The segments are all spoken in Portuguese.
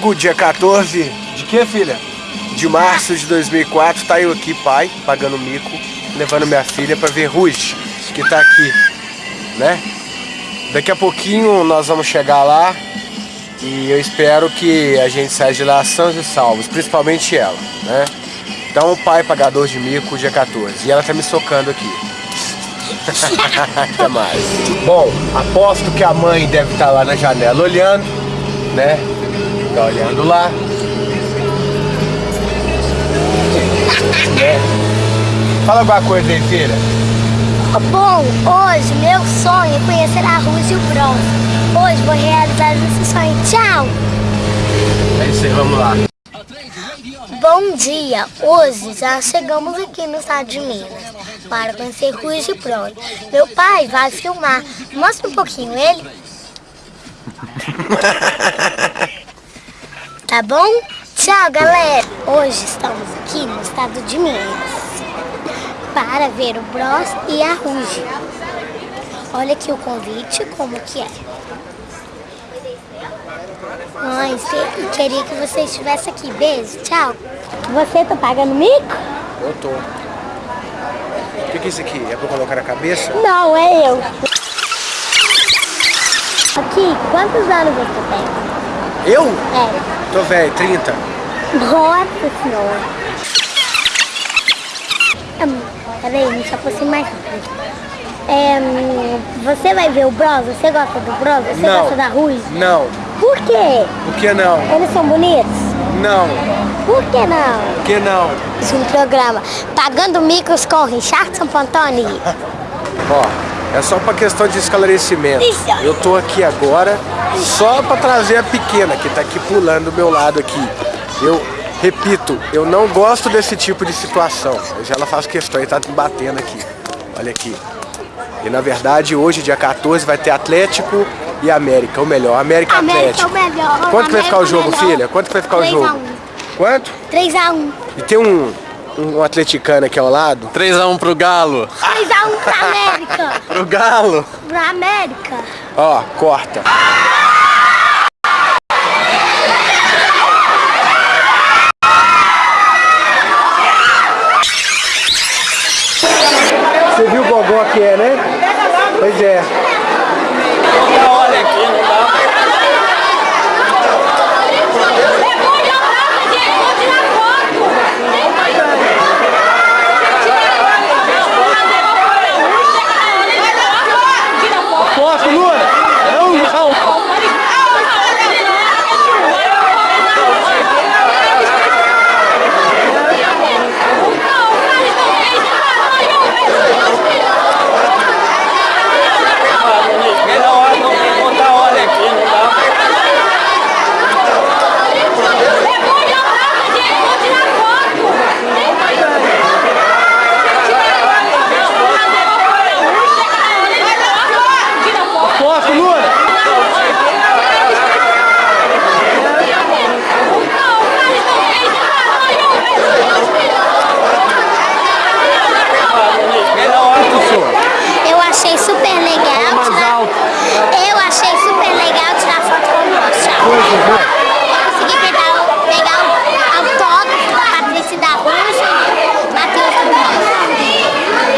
Domingo, dia 14 de que, filha? De março de 2004, tá eu aqui, pai, pagando mico, levando minha filha pra ver Ruge, que tá aqui, né? Daqui a pouquinho nós vamos chegar lá e eu espero que a gente saia de lá sãos e salvos, principalmente ela, né? Então, pai pagador de mico, dia 14. E ela tá me socando aqui. Até mais. Bom, aposto que a mãe deve estar tá lá na janela olhando, né? Tá olhando lá. Né? Fala alguma coisa aí, filha. Bom, hoje meu sonho é conhecer a Rússia e o Bronze. Hoje vou realizar esse sonho. Tchau! É isso aí, vamos lá. Bom dia! Hoje já chegamos aqui no estado de Minas para conhecer Rússia e Bronze. Meu pai vai filmar. Mostra um pouquinho ele. Tá bom? Tchau, galera! Hoje estamos aqui no estado de Minas para ver o Bros e a Ruge. Olha aqui o convite, como que é. Mãe, queria que você estivesse aqui. Beijo, tchau. Você tá pagando mico? Eu tô. O que, é isso aqui? É pra colocar na cabeça? Não, é eu. Aqui, quantos anos você tem? Eu? É. Tô velho, 30. Nossa senhora. Hum, peraí, me aproxima mais é, Você vai ver o Bros? Você gosta do Bros? Você não. gosta da Rui? Não. Por quê? Por que não? Eles são bonitos? Não. Por que não? Por que não? Um programa Pagando Micos com Richardson Pantoni. Ó, é só pra questão de esclarecimento. Eu tô aqui agora só pra trazer a pequena, que tá aqui pulando do meu lado aqui. Eu repito, eu não gosto desse tipo de situação. Mas ela faz questão e tá batendo aqui. Olha aqui. E na verdade, hoje, dia 14, vai ter Atlético e América, o melhor. América, América Atlético. o melhor. Quanto que vai ficar o jogo, filha? Quanto vai ficar o jogo? Quanto? 3x1. E tem um, um atleticano aqui ao lado? 3x1 pro Galo. 3x1 pra América. pro Galo. Pra América. Ó, corta. Você viu o gogó que é, né? Pois é. Olha aqui, não dá. Foto, Luna! Não, não! Melhor hora não tem que botar olha aqui, não dá. Foto, Luna! Melhor hora do senhor. Eu achei super legal. mais tirar- alto. Eu achei super legal tirar foto com o Bros. Tchau. Eu consegui pegar, pegar o autógrafo da Patrícia da Rússia e Matheus do Bros.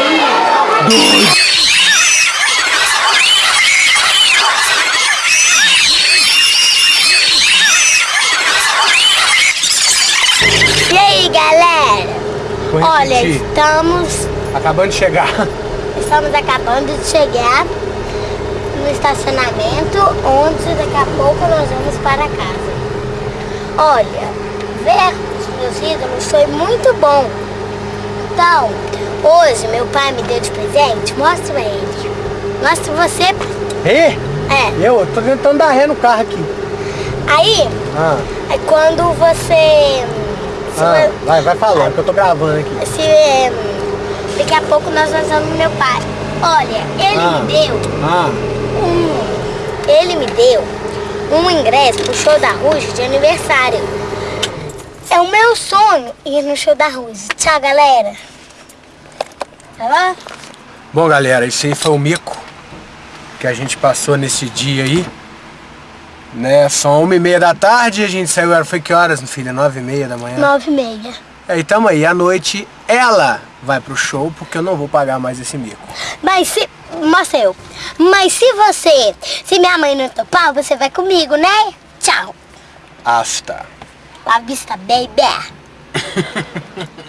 E aí, galera? Vou Olha, repetir. estamos, Acabando de chegar. estamos acabando de chegar no estacionamento, onde daqui a pouco nós vamos para casa. Olha, ver os meus ídolos foi muito bom. Então, hoje meu pai me deu de presente, mostra ele. Mostra você. Ê? É, Eu? Eu tô tentando dar ré no carro aqui. aí, Ah, é quando você... ah, vai, vai falando, que eu tô gravando aqui. se eh, daqui a pouco nós vamos no meu pai. Olha, ele Ah. me deu Ah, um. Ele me deu um ingresso pro show da Ruge de aniversário. É o meu sonho ir no show da Ruge. Tchau, galera. Tá bom? Bom, galera, esse aí foi o mico que a gente passou nesse dia aí. Né, são uma e meia da tarde, a gente saiu, era- foi que horas, filha? Nove e meia da manhã. Nove e meia. Aí tamo aí, à noite ela vai pro show, porque eu não vou pagar mais esse mico. Mas se... Marcel, mas se você... Se minha mãe não topar, você vai comigo, né? Tchau. Asta. La vista, baby.